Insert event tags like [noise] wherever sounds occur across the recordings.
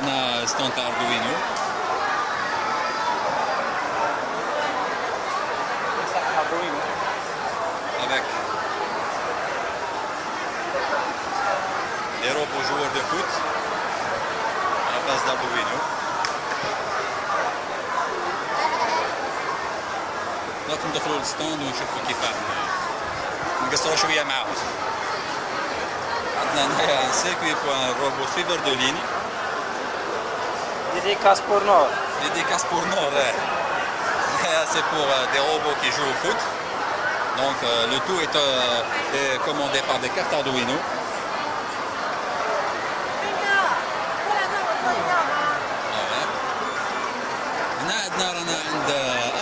deuxième stand عندنا ستاند تاع اردوينو avec des robots joueurs de foot à la base d'Arduino. دلوقتي ندخلوا للستاند ونشوفوا كيف نقصروا شويه معاهم عندنا هنايا ان سيركوي بوان روبو سويفر دو ليني Dédicace pour Nord. Dédicace pour Nord, ouais. c'est pour euh, des robots qui jouent au foot. Donc euh, le tout est, euh, est commandé par des cartes Arduino. Voilà. هنا عندنا رانا عند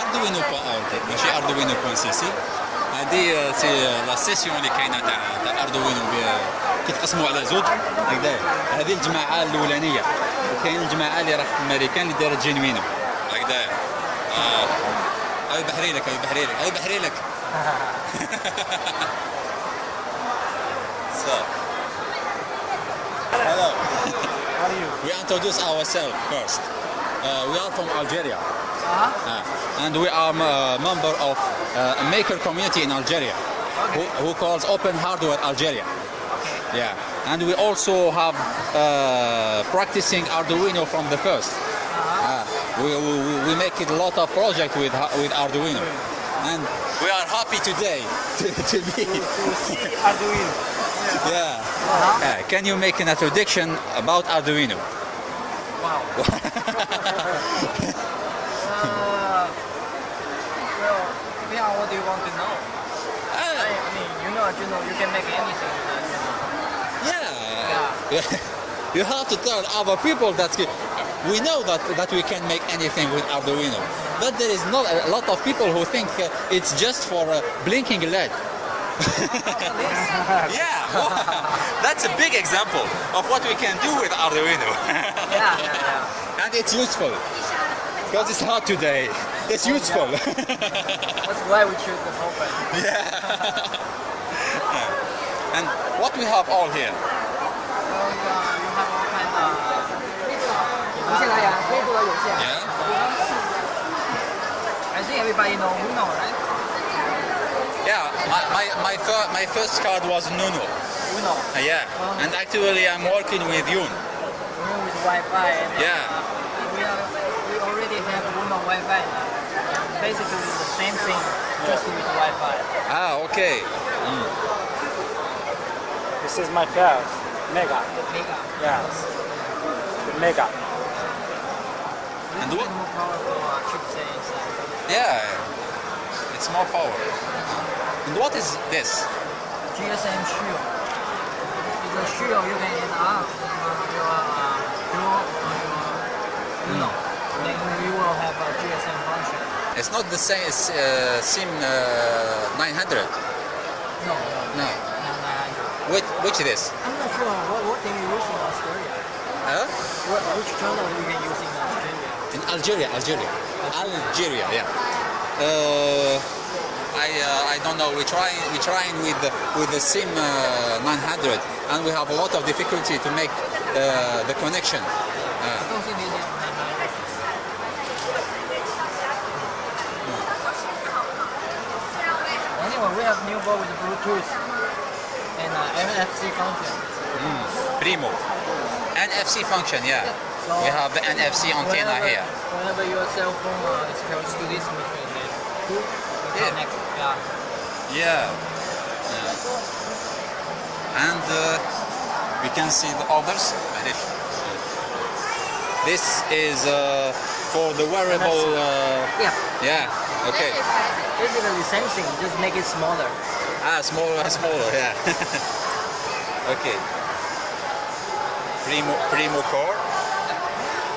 Arduino.org ماشي Arduino.cc هذه سي لا سيسيون اللي كاينه تاع تاع اردوينو كيتقسموا على زوج هكذا هذه الجماعه الاولانيه وكاين الجماعه اللي راح في الامريكان اللي دارت جينوينو هكذا آه هاي بحري لك هاي بحري لك هاي بحري لك so hello How are you? we introduce ourselves first uh, we are from Algeria Uh-huh. uh, and we are a member of uh, a maker community in Algeria who, who calls Open Hardware Algeria Okay. Yeah and we also have uh, practicing Arduino from the first uh, we, we, we make it a lot of project with with Arduino and we are happy today [laughs] to, to be [laughs] Arduino. yeah Uh-huh. Uh, can you make an introduction about Arduino Wow. [laughs] Uh, well, on what do you want to know. I, Uh, I mean, you know Arduino, you can make anything yeah [laughs] you have to tell other people that we know that that we can make anything with Arduino but there is not a lot of people who think uh, it's just for uh, blinking LED [laughs] yeah that's a big example of what we can do with Arduino. Yeah, yeah, yeah. and it's useful because it's hot today. It's useful. [laughs] That's why we choose the Yeah. and what we have all here yeah I think everybody know Uno, right? yeah my, my, my, fir- my first card was Nuno Uno. Uh, yeah, and actually I'm working with Yun. Uno with Wi-Fi. And, Yeah. Uh, we, are, we already have Uno Wi-Fi. Basically the same thing, just with Wi-Fi. Ah, okay. This is my first Mega. Mega. Yes. The Mega. And Little what- more powerful uh, chipset inside. Yeah, it's more power. And what is this? GSM Shield. It's a shield you can add on uh, your uh, Duo or your Uno. Then you will have a GSM function. It's not the same as uh, SIM uh, 900. No, no, No. Which, which this? I'm not sure what, what can you use in Australia. Huh? What, which channel you can use in Australia? In Algeria, Algeria. Algeria, yeah. Uh, I, uh, I don't know. We try we trying with the, with the SIM uh, 900, and we have a lot of difficulty to make uh, the connection. I don't think they did Anyway, we have new board with Bluetooth and uh, MNFC function. Mm. Primo. NFC function, yeah. So we have the NFC antenna whenever, here. Whenever your cell phone uh, is close to this machine, then yeah. Yeah. yeah. And uh, we can see the others. This is uh, for the wearable. Uh, yeah. Yeah. Okay. Basically, same thing. Just make it smaller. Ah, smaller smaller, yeah. [laughs] okay. Primo, primo core.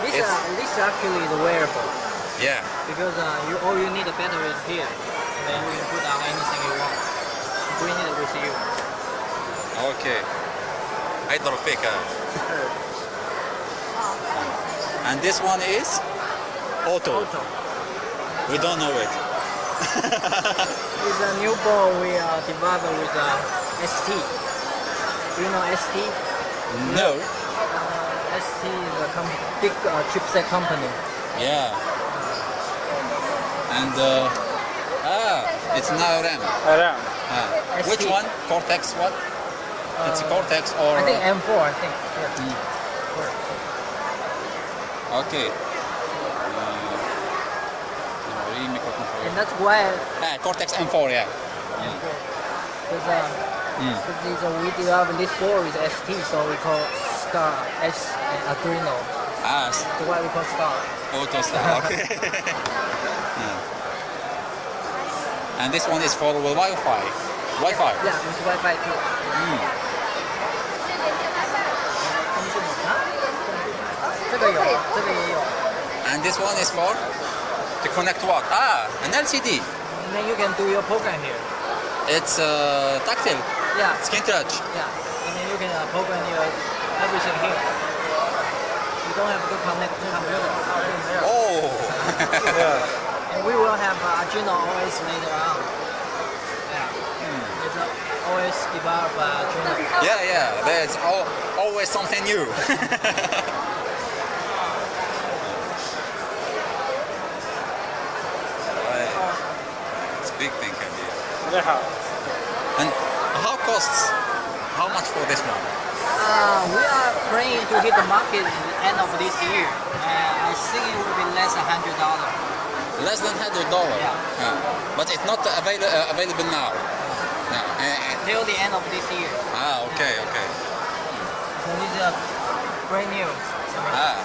This, uh, this actually is wearable. Yeah. Because uh, you all you need a battery is here. And then you can put on anything you want. Bring it with you. Okay. I don't pick uh, [laughs] And this one is? Otto. Otto. We don't know it. [laughs] It's a new ball we uh, developed with uh, ST. Do you know ST? No. Uh, ST is a com- big uh, chipset company. Yeah. And uh, ah, it's now ARM. Around. Ah. Which one? Cortex what? it's a Cortex or I think M4. I think. Yeah. Mm. Okay. Uh, no, microcontroller. And that's why. Ah, Cortex M4, yeah. Because yeah. um, mm. these, uh, hmm. we developed this four is ST, so we call Star S uh, Arduino. Ah. That's why we call Star. Otto Star, [laughs] okay. [laughs] yeah. And this one is for Wi-Fi. Wi-Fi. Yeah, with Wi-Fi too. Mm. 这个有，这个也有。And this one is for? To connect what? Ah, an LCD. And then you can do your program here. It's uh, tactile, Yeah, skin touch. yeah. And then you can uh, program your everything here. You don't have to connect to computer. Oh. [laughs] Yeah. And we will have uh, Arduino OS later on. Yeah. It's a OS developed by Arduino. yeah, yeah. There's al- always something new. [laughs] Right. it's a big thing can And how costs? How much for this one? Uh, we are planning to hit the market at the end of this year. Uh, I think it will be less than hundred dollars. Less than hundred dollar. Yeah. yeah. But it's not avail- uh, available now. No. Till the end of this year. ah, okay, okay. So this is brand new. Ah.